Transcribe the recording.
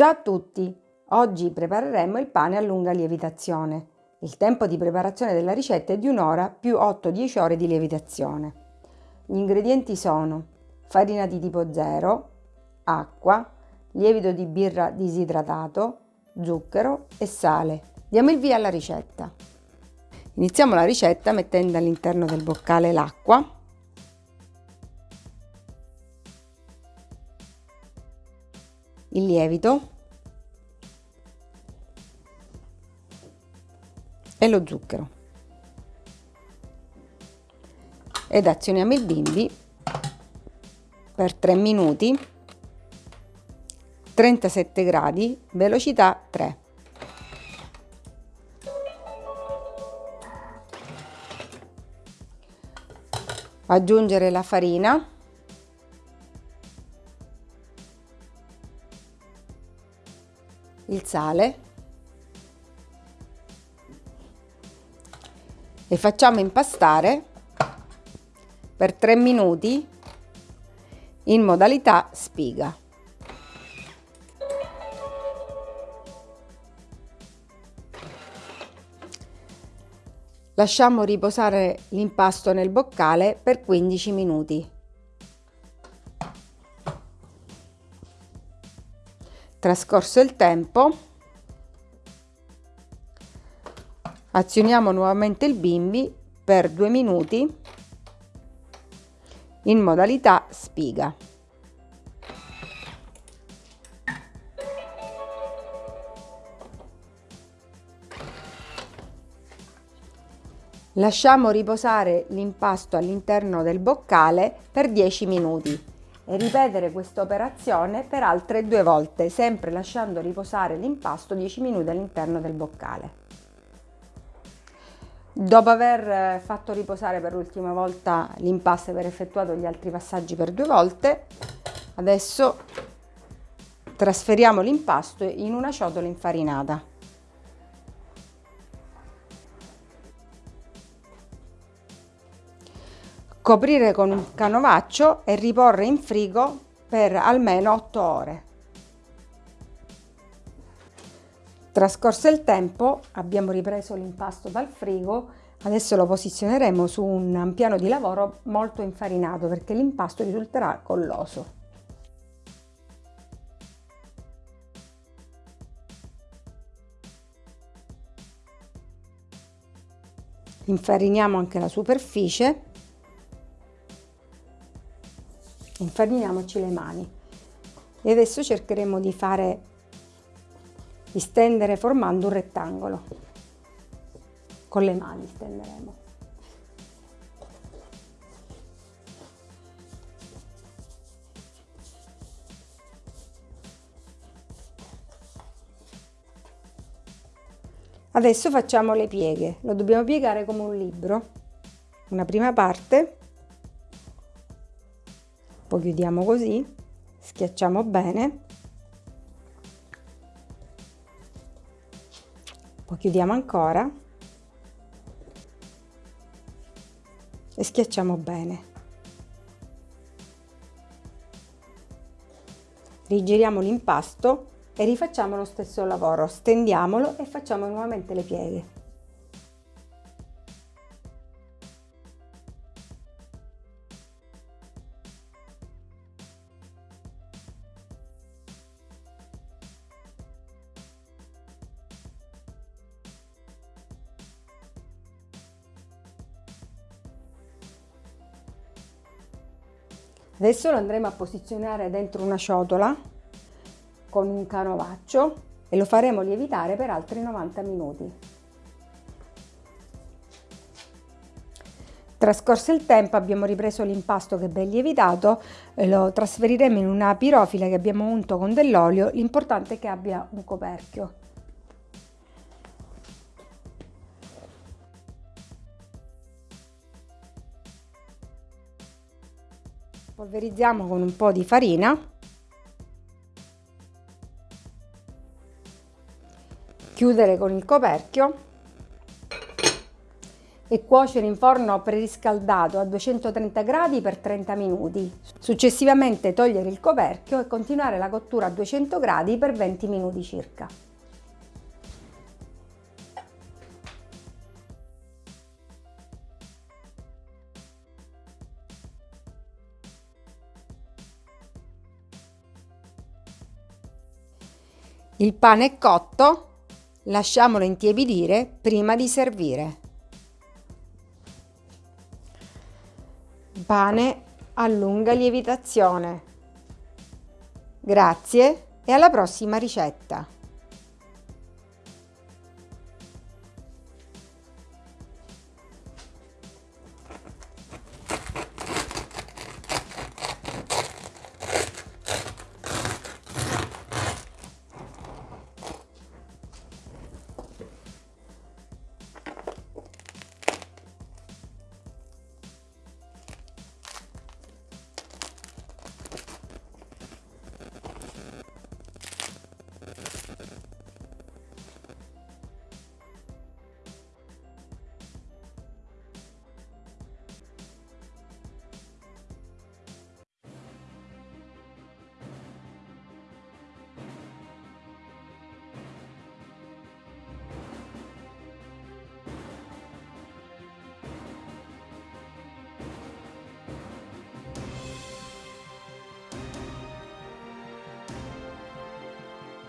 Ciao a tutti! Oggi prepareremo il pane a lunga lievitazione. Il tempo di preparazione della ricetta è di un'ora più 8-10 ore di lievitazione. Gli ingredienti sono farina di tipo 0, acqua, lievito di birra disidratato, zucchero e sale. Diamo il via alla ricetta. Iniziamo la ricetta mettendo all'interno del boccale l'acqua il lievito e lo zucchero. Ed azioniamo il bimbi per 3 minuti. 37 gradi velocità 3 aggiungere la farina. Il sale e facciamo impastare per 3 minuti in modalità spiga. Lasciamo riposare l'impasto nel boccale per 15 minuti. Trascorso il tempo, azioniamo nuovamente il bimbi per due minuti in modalità spiga. Lasciamo riposare l'impasto all'interno del boccale per 10 minuti e ripetere questa operazione per altre due volte, sempre lasciando riposare l'impasto 10 minuti all'interno del boccale. Dopo aver eh, fatto riposare per l'ultima volta l'impasto e aver effettuato gli altri passaggi per due volte, adesso trasferiamo l'impasto in una ciotola infarinata. coprire con un canovaccio e riporre in frigo per almeno 8 ore. Trascorso il tempo abbiamo ripreso l'impasto dal frigo, adesso lo posizioneremo su un piano di lavoro molto infarinato perché l'impasto risulterà colloso. Infariniamo anche la superficie infariniamoci le mani e adesso cercheremo di fare di stendere formando un rettangolo. Con le mani stenderemo. Adesso facciamo le pieghe. Lo dobbiamo piegare come un libro. Una prima parte. Poi chiudiamo così. Schiacciamo bene poi chiudiamo ancora. E schiacciamo bene. Rigiriamo l'impasto e rifacciamo lo stesso lavoro. Stendiamolo e facciamo nuovamente le pieghe Adesso lo andremo a posizionare dentro una ciotola con un canovaccio e lo faremo lievitare per altri 90 minuti. Trascorso il tempo abbiamo ripreso l'impasto che è ben lievitato, lo trasferiremo in una pirofila che abbiamo unto con dell'olio, l'importante è che abbia un coperchio. Polverizziamo con un po' di farina chiudere con il coperchio e cuocere in forno preriscaldato a 230 gradi per 30 minuti. Successivamente togliere il coperchio e continuare la cottura a 200 gradi per 20 minuti circa. Il pane è cotto, lasciamolo intiepidire prima di servire. Pane a lunga lievitazione. Grazie e alla prossima ricetta!